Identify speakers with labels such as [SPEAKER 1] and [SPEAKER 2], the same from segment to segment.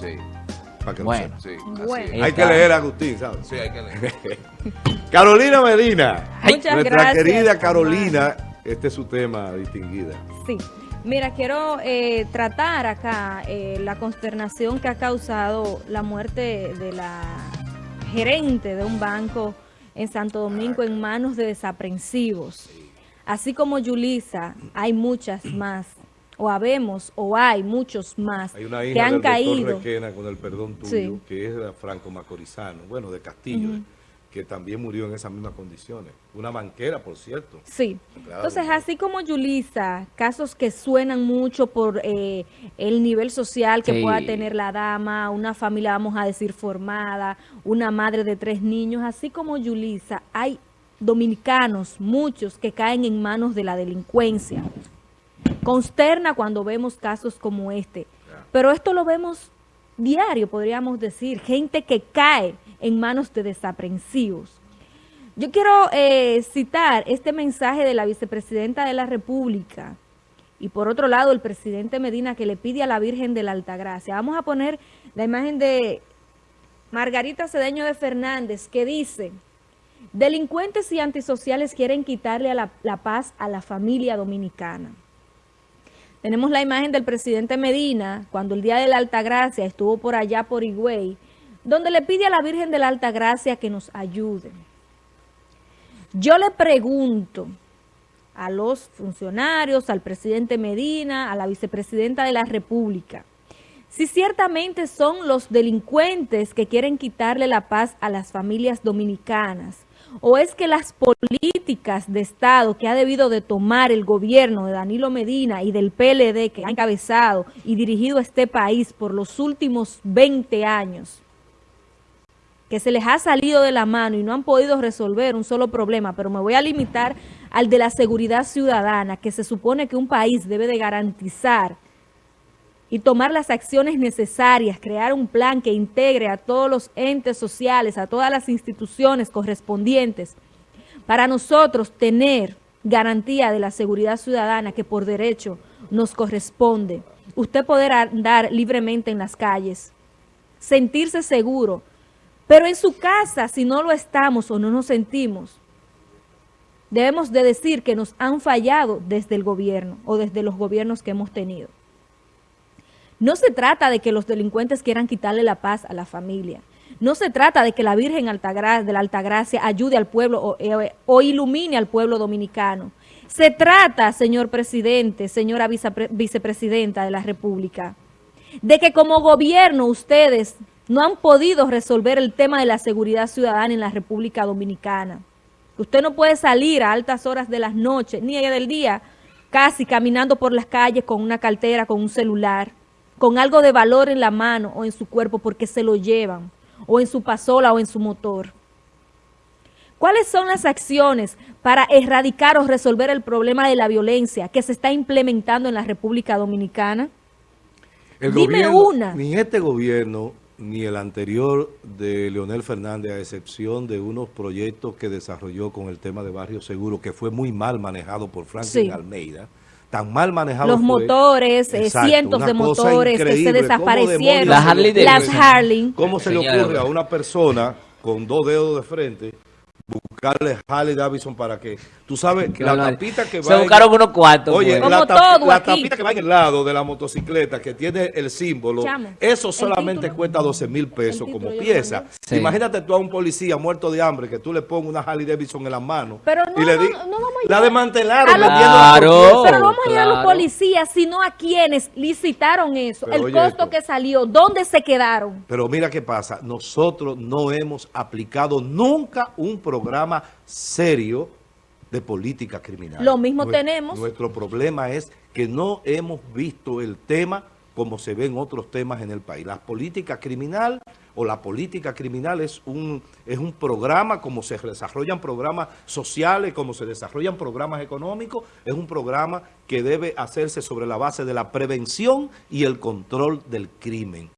[SPEAKER 1] Sí.
[SPEAKER 2] Para que
[SPEAKER 3] Bueno.
[SPEAKER 2] sepa.
[SPEAKER 1] Sí,
[SPEAKER 4] Bueno.
[SPEAKER 2] Hay que leer a Agustín, ¿sabes?
[SPEAKER 1] Sí, hay que leer.
[SPEAKER 2] Carolina Medina.
[SPEAKER 4] Muchas
[SPEAKER 2] Nuestra
[SPEAKER 4] gracias,
[SPEAKER 2] querida. Carolina, este es su tema, distinguida.
[SPEAKER 4] Sí. Mira, quiero eh, tratar acá eh, la consternación que ha causado la muerte de la gerente de un banco en Santo Domingo en manos de desaprensivos. Así como Yulisa, hay muchas más, o habemos, o hay muchos más
[SPEAKER 2] Hay una
[SPEAKER 4] que
[SPEAKER 2] hija
[SPEAKER 4] han
[SPEAKER 2] del
[SPEAKER 4] caído.
[SPEAKER 2] Requena, con el perdón tuyo,
[SPEAKER 4] Sí.
[SPEAKER 2] que es de Franco Macorizano, bueno, de Castillo, que también murió en esas mismas condiciones. Una banquera, por cierto.
[SPEAKER 4] Sí.
[SPEAKER 2] Claro,
[SPEAKER 4] Entonces,
[SPEAKER 2] claro.
[SPEAKER 4] así como Yulisa, casos que suenan mucho por eh, el nivel social que
[SPEAKER 3] Sí.
[SPEAKER 4] pueda tener la dama, una familia, vamos a decir, formada, una madre de tres niños, así como Yulisa, hay dominicanos, muchos, que caen en manos de la delincuencia. Consterna cuando vemos casos como este. Pero esto lo vemos diario, podríamos decir. Gente que cae en manos de desaprensivos. Yo quiero eh, citar este mensaje de la vicepresidenta de la República y por otro lado el presidente Medina que le pide a la Virgen de la Altagracia. Vamos a poner la imagen de Margarita Cedeño de Fernández que dice, delincuentes y antisociales quieren quitarle a la, la paz a la familia dominicana. Tenemos la imagen del presidente Medina cuando el día de la Altagracia estuvo por allá por Higüey, donde le pide a la Virgen de la Altagracia que nos ayude. Yo le pregunto a los funcionarios, al presidente Medina, a la vicepresidenta de la República, si ciertamente son los delincuentes que quieren quitarle la paz a las familias dominicanas, o es que las políticas de Estado que ha debido de tomar el gobierno de Danilo Medina y del PLD que ha encabezado y dirigido este país por los últimos 20 años, que se les ha salido de la mano y no han podido resolver un solo problema, pero me voy a limitar al de la seguridad ciudadana, que se supone que un país debe de garantizar y tomar las acciones necesarias, crear un plan que integre a todos los entes sociales, a todas las instituciones correspondientes, para nosotros tener garantía de la seguridad ciudadana que por derecho nos corresponde. Usted poder andar libremente en las calles, sentirse seguro, pero en su casa, si no lo estamos o no nos sentimos, debemos de decir que nos han fallado desde el gobierno o desde los gobiernos que hemos tenido. No se trata de que los delincuentes quieran quitarle la paz a la familia. No se trata de que la Virgen de la Altagracia ayude al pueblo o, eh, o ilumine al pueblo dominicano. Se trata, señor presidente, señora vicepre- vicepresidenta de la República, de que como gobierno ustedes no han podido resolver el tema de la seguridad ciudadana en la República Dominicana. Usted no puede salir a altas horas de las noches, ni del día, casi caminando por las calles con una cartera, con un celular, con algo de valor en la mano o en su cuerpo porque se lo llevan, o en su pasola o en su motor. ¿Cuáles son las acciones para erradicar o resolver el problema de la violencia que se está implementando en la República Dominicana?
[SPEAKER 2] El
[SPEAKER 4] Dime
[SPEAKER 2] gobierno,
[SPEAKER 4] una.
[SPEAKER 2] Ni este gobierno, ni el anterior de Leonel Fernández, a excepción de unos proyectos que desarrolló con el tema de Barrio Seguro, que fue muy mal manejado por Franklin
[SPEAKER 4] Sí.
[SPEAKER 2] Almeida. Tan mal manejado
[SPEAKER 4] Los
[SPEAKER 2] fue.
[SPEAKER 4] motores, eh,
[SPEAKER 2] Exacto,
[SPEAKER 4] cientos de motores que se
[SPEAKER 2] increíble. ¿Cómo
[SPEAKER 4] desaparecieron.
[SPEAKER 3] Las Harley
[SPEAKER 4] Las Harley.
[SPEAKER 2] ¿Cómo se le ocurre a una persona con dos dedos de frente buscarle Harley Davidson para que, tú sabes,
[SPEAKER 3] Que
[SPEAKER 2] la
[SPEAKER 3] no,
[SPEAKER 2] tapita que va
[SPEAKER 3] Se
[SPEAKER 2] en-
[SPEAKER 3] buscaron unos cuantos.
[SPEAKER 2] Oye,
[SPEAKER 3] pues.
[SPEAKER 4] Como
[SPEAKER 2] la, tap-
[SPEAKER 4] todo
[SPEAKER 2] la
[SPEAKER 4] aquí.
[SPEAKER 2] tapita que va en el lado de la motocicleta que tiene el símbolo,
[SPEAKER 4] Chamo,
[SPEAKER 2] eso solamente
[SPEAKER 4] título.
[SPEAKER 2] cuesta 12 mil pesos como pieza.
[SPEAKER 3] Sí.
[SPEAKER 2] Imagínate tú a un policía muerto de hambre que tú le pongas una Harley Davidson en la mano
[SPEAKER 4] Pero no,
[SPEAKER 2] y le di-
[SPEAKER 4] no, no vamos a
[SPEAKER 2] la desmantelaron
[SPEAKER 3] Claro.
[SPEAKER 4] Pero no vamos a ir a los policías, sino a quienes licitaron eso,
[SPEAKER 2] Pero
[SPEAKER 4] el costo
[SPEAKER 2] esto.
[SPEAKER 4] que salió, dónde se quedaron.
[SPEAKER 2] Pero mira qué pasa, nosotros no hemos aplicado nunca un programa serio de política criminal.
[SPEAKER 4] Lo mismo tenemos.
[SPEAKER 2] Nuestro problema es que no hemos visto el tema como se ven otros temas en el país. La política criminal o la política criminal es un, es un programa, como se desarrollan programas sociales, como se desarrollan programas económicos, es un programa que debe hacerse sobre la base de la prevención y el control del crimen.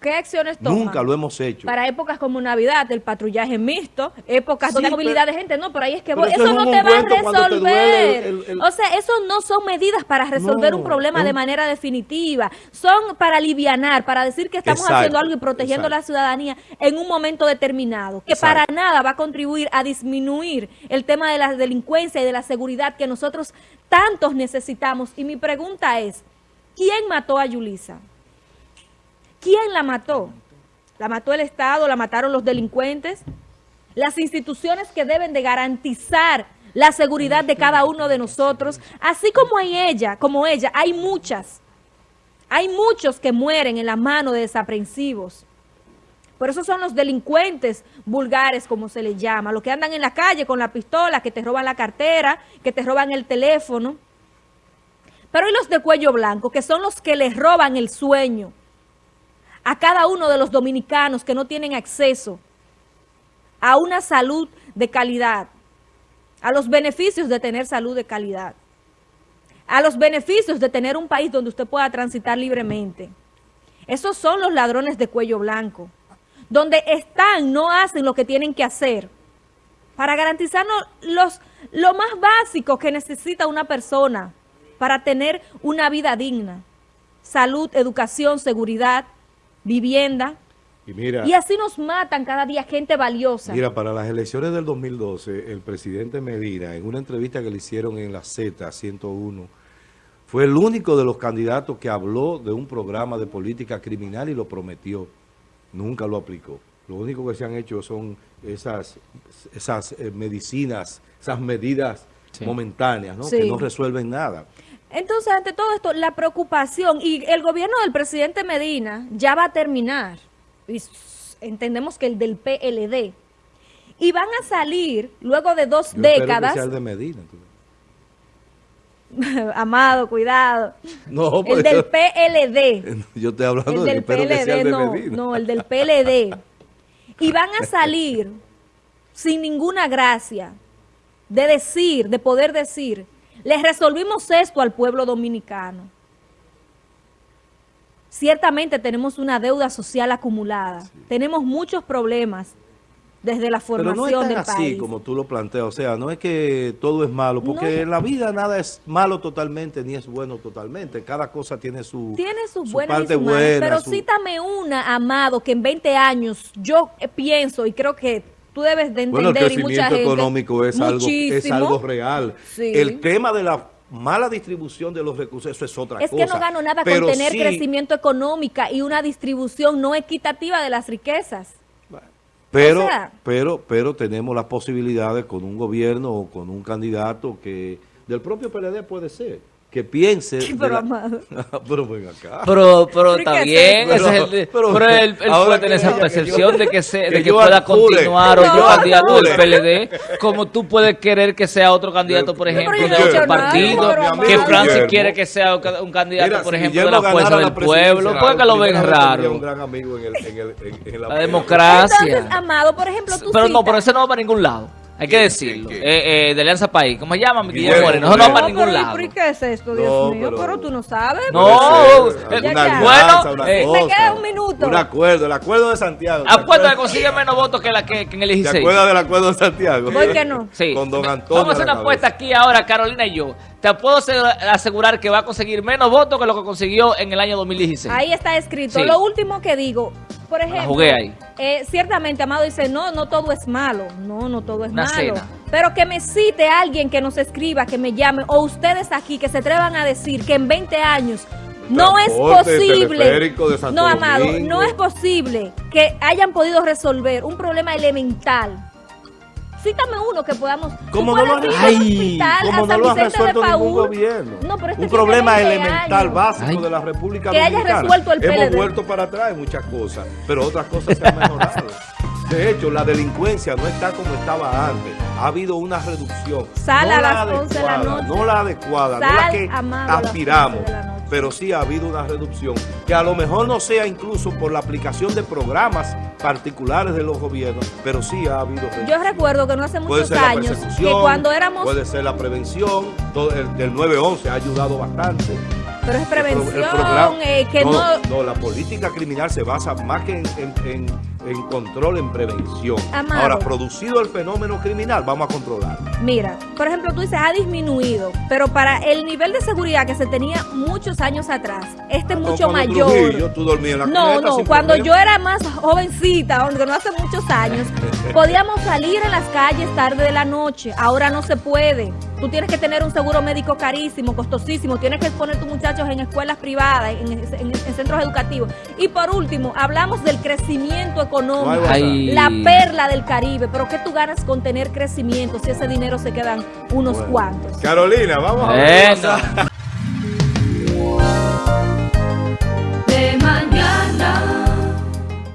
[SPEAKER 4] ¿Qué acciones toman?
[SPEAKER 2] Nunca lo hemos hecho.
[SPEAKER 4] Para épocas como Navidad, el patrullaje mixto, épocas
[SPEAKER 2] Sí,
[SPEAKER 4] donde hay movilidad
[SPEAKER 2] pero-
[SPEAKER 4] de gente, no, pero ahí es que voy.
[SPEAKER 2] eso
[SPEAKER 4] Eso
[SPEAKER 2] es
[SPEAKER 4] no te va a resolver.
[SPEAKER 2] el- el-
[SPEAKER 4] O sea, eso no son medidas para resolver
[SPEAKER 2] No,
[SPEAKER 4] un problema de manera definitiva. Son para alivianar, para decir que estamos
[SPEAKER 2] Exacto,
[SPEAKER 4] haciendo algo y protegiendo a la
[SPEAKER 2] exacto.
[SPEAKER 4] ciudadanía en un momento determinado, que
[SPEAKER 2] Exacto.
[SPEAKER 4] para nada va a contribuir a disminuir el tema de la delincuencia y de la seguridad que nosotros tantos necesitamos. Y mi pregunta es, ¿quién mató a Yulisa? ¿Quién la mató? ¿La mató el Estado? ¿La mataron los delincuentes? Las instituciones que deben de garantizar la seguridad de cada uno de nosotros, así como hay ella, como ella, hay muchas. Hay muchos que mueren en la mano de desaprensivos. Por eso son los delincuentes vulgares, como se les llama, los que andan en la calle con la pistola, que te roban la cartera, que te roban el teléfono. Pero hay los de cuello blanco, que son los que les roban el sueño a cada uno de los dominicanos que no tienen acceso a una salud de calidad, a los beneficios de tener salud de calidad, a los beneficios de tener un país donde usted pueda transitar libremente. Esos son los ladrones de cuello blanco, donde están, no hacen lo que tienen que hacer para garantizarnos los, lo más básico que necesita una persona para tener una vida digna. Salud, educación, seguridad, vivienda.
[SPEAKER 2] Y mira,
[SPEAKER 4] Y así nos matan cada día gente valiosa.
[SPEAKER 2] mira, para las elecciones del 2012, el presidente Medina, en una entrevista que le hicieron en la Z 101, fue el único de los candidatos que habló de un programa de política criminal y lo prometió. Nunca lo aplicó. Lo único que se han hecho son esas, esas eh, medicinas, esas medidas
[SPEAKER 1] Sí.
[SPEAKER 2] momentáneas, ¿no?
[SPEAKER 4] Sí.
[SPEAKER 2] que no resuelven nada.
[SPEAKER 4] Entonces, ante todo esto, la preocupación, y el gobierno del presidente Medina ya va a terminar, y entendemos que el del PLD, y van a salir, luego de dos
[SPEAKER 2] Yo
[SPEAKER 4] décadas,
[SPEAKER 2] que sea el de Medina.
[SPEAKER 4] amado, cuidado,
[SPEAKER 2] No,
[SPEAKER 4] el
[SPEAKER 2] pues,
[SPEAKER 4] del PLD,
[SPEAKER 2] yo estoy hablando
[SPEAKER 4] el del
[SPEAKER 2] espero que sea el
[SPEAKER 4] PLD,
[SPEAKER 2] de
[SPEAKER 4] no,
[SPEAKER 2] Medina.
[SPEAKER 4] no, el del PLD, y van a salir sin ninguna gracia de decir, de poder decir, les resolvimos esto al pueblo dominicano. Ciertamente tenemos una deuda social acumulada, tenemos muchos problemas desde la
[SPEAKER 2] Pero no es
[SPEAKER 4] formación
[SPEAKER 2] tan
[SPEAKER 4] del
[SPEAKER 2] así
[SPEAKER 4] país.
[SPEAKER 2] como tú lo planteas, o sea, no es que todo es malo, porque
[SPEAKER 4] No.
[SPEAKER 2] en la vida nada es malo totalmente ni es bueno totalmente, cada cosa tiene su,
[SPEAKER 4] Tiene sus
[SPEAKER 2] su
[SPEAKER 4] buenas y
[SPEAKER 2] parte
[SPEAKER 4] sus malas,
[SPEAKER 2] buena,
[SPEAKER 4] pero
[SPEAKER 2] su-
[SPEAKER 4] cítame una, Amado, que en 20 años yo pienso y creo que tú debes de
[SPEAKER 2] Bueno, el
[SPEAKER 4] entender y mucha
[SPEAKER 2] crecimiento
[SPEAKER 4] gente
[SPEAKER 2] económico es algo, es algo real.
[SPEAKER 4] Sí.
[SPEAKER 2] El tema de la mala distribución de los recursos, eso es otra
[SPEAKER 4] Es
[SPEAKER 2] cosa.
[SPEAKER 4] que no gano nada
[SPEAKER 2] Pero
[SPEAKER 4] con tener
[SPEAKER 2] sí-
[SPEAKER 4] crecimiento económico y una distribución no equitativa de las riquezas.
[SPEAKER 2] Pero,
[SPEAKER 4] O sea-
[SPEAKER 2] pero, pero tenemos las posibilidades con un gobierno o con un candidato que del propio PLD puede ser, que piense... de
[SPEAKER 4] Pero,
[SPEAKER 2] la-
[SPEAKER 4] Amado.
[SPEAKER 2] pero ven acá.
[SPEAKER 1] Pero, pero
[SPEAKER 4] ¿Pero
[SPEAKER 1] está bien, ese es el-
[SPEAKER 2] Pero-
[SPEAKER 1] pero, él, puede
[SPEAKER 2] que
[SPEAKER 1] tener esa
[SPEAKER 2] que
[SPEAKER 1] percepción
[SPEAKER 2] yo-
[SPEAKER 1] de que, se, de
[SPEAKER 2] que
[SPEAKER 1] que,
[SPEAKER 2] yo
[SPEAKER 1] pueda continuar o yo
[SPEAKER 4] No,
[SPEAKER 1] candidato
[SPEAKER 4] no.
[SPEAKER 1] del PLD, como tú puedes querer que sea otro candidato, por
[SPEAKER 2] Pero
[SPEAKER 1] ejemplo, de otro partido,
[SPEAKER 4] pero
[SPEAKER 1] que. Francis
[SPEAKER 2] Guillermo.
[SPEAKER 1] quiere que sea un ca- un candidato,
[SPEAKER 2] Mira,
[SPEAKER 1] por
[SPEAKER 2] si
[SPEAKER 1] ejemplo, de
[SPEAKER 2] Guillermo
[SPEAKER 1] la fuerza del
[SPEAKER 2] la
[SPEAKER 1] pueblo, porque lo ven raro.
[SPEAKER 2] un gran amigo en, el, en, el, en, en la,
[SPEAKER 1] La democracia.
[SPEAKER 4] Entonces, Amado, por ejemplo, tú
[SPEAKER 1] Pero no, pero ese no va para ningún lado. Hay que decirlo.
[SPEAKER 2] ¿Qué,
[SPEAKER 1] Eh, eh, de Alianza País. ¿Cómo se llama? Guillermo Moreno. Eso no va para
[SPEAKER 4] No,
[SPEAKER 1] ningún
[SPEAKER 4] pero, ¿y
[SPEAKER 1] lado.
[SPEAKER 4] por qué es esto, Dios
[SPEAKER 2] No,
[SPEAKER 4] mío?
[SPEAKER 2] pero-
[SPEAKER 4] Pero, tú no sabes.
[SPEAKER 1] No,
[SPEAKER 2] ser,
[SPEAKER 1] eh,
[SPEAKER 2] alianza,
[SPEAKER 1] Bueno,
[SPEAKER 4] me queda un minuto.
[SPEAKER 2] Un acuerdo, el acuerdo de Santiago. ¿te
[SPEAKER 1] Apuesto que consigue menos votos que, la que, que en el
[SPEAKER 2] ¿Te
[SPEAKER 1] 16.
[SPEAKER 2] acuerdas del acuerdo de Santiago?
[SPEAKER 4] Voy que no.
[SPEAKER 1] Sí.
[SPEAKER 2] Con don Antonio
[SPEAKER 1] Vamos a hacer una apuesta aquí ahora, Carolina y yo. Te puedo asegu- asegurar que va a conseguir menos votos que lo que consiguió en el año 2016.
[SPEAKER 4] Ahí está escrito.
[SPEAKER 1] Sí.
[SPEAKER 4] Lo último que digo, por ejemplo,
[SPEAKER 1] jugué ahí.
[SPEAKER 4] eh, ciertamente Amado dice, no, no todo es malo. No, no todo es
[SPEAKER 1] Una
[SPEAKER 4] malo.
[SPEAKER 1] cena.
[SPEAKER 4] Pero que me cite alguien que nos escriba, que me llame, o ustedes aquí que se atrevan a decir que en 20 años no es posible.
[SPEAKER 2] teleférico de Santo
[SPEAKER 4] No, Amado,
[SPEAKER 2] Domingo.
[SPEAKER 4] no es posible que hayan podido resolver un problema elemental. Cítame uno que podamos. tú
[SPEAKER 2] ¿Cómo no lo han-
[SPEAKER 1] Ay,
[SPEAKER 2] Como no lo ha
[SPEAKER 4] Vicente de
[SPEAKER 2] resuelto ningún gobierno.
[SPEAKER 4] No, pero este
[SPEAKER 2] un problema
[SPEAKER 4] 20
[SPEAKER 2] elemental,
[SPEAKER 4] años.
[SPEAKER 2] básico
[SPEAKER 1] Ay.
[SPEAKER 2] de la República
[SPEAKER 4] Que haya
[SPEAKER 2] Dominicana.
[SPEAKER 4] resuelto el
[SPEAKER 2] Hemos
[SPEAKER 4] PLD.
[SPEAKER 2] vuelto para atrás en muchas cosas, pero otras cosas se han mejorado. De hecho, la delincuencia no está como estaba antes. Ha habido una reducción.
[SPEAKER 4] Sal
[SPEAKER 2] no
[SPEAKER 4] a
[SPEAKER 2] la
[SPEAKER 4] 11 de la
[SPEAKER 2] adecuada,
[SPEAKER 4] noche.
[SPEAKER 2] No la adecuada, no la que
[SPEAKER 4] amado, a las
[SPEAKER 2] aspiramos.
[SPEAKER 4] 11 de la noche.
[SPEAKER 2] Pero sí ha habido una reducción. Que a lo mejor no sea incluso por la aplicación de programas particulares de los gobiernos, pero sí ha habido reducción.
[SPEAKER 4] Yo recuerdo que no hace muchos años que cuando éramos,
[SPEAKER 2] puede ser la prevención, todo el, del 911 ha ayudado bastante.
[SPEAKER 4] Pero es
[SPEAKER 2] el
[SPEAKER 4] prevención,
[SPEAKER 2] programa-
[SPEAKER 4] eh, que no...
[SPEAKER 2] no, la política criminal se basa más que en, en- en- en control, en prevención.
[SPEAKER 4] Amado.
[SPEAKER 2] Ahora, producido el fenómeno criminal, vamos a controlar.
[SPEAKER 4] Mira, por ejemplo, tú dices, ha disminuido, pero para el nivel de seguridad que se tenía muchos años atrás, este es
[SPEAKER 2] Ah,
[SPEAKER 4] mucho mayor.
[SPEAKER 2] Trujillo, tú en la
[SPEAKER 4] No, no, cuando
[SPEAKER 2] problema.
[SPEAKER 4] yo era más jovencita, aunque no hace muchos años, podíamos salir en las calles tarde de la noche. Ahora no se puede. Tú tienes que tener un seguro médico carísimo, costosísimo. Tienes que poner tus muchachos en escuelas privadas, en, en- en centros educativos. Y por último, hablamos del crecimiento económico.
[SPEAKER 1] Ay.
[SPEAKER 4] La perla del Caribe. Pero ¿qué tú ganas con tener crecimiento si ese dinero se quedan unos
[SPEAKER 2] Bueno.
[SPEAKER 4] cuantos?
[SPEAKER 2] Carolina, vamos a ver.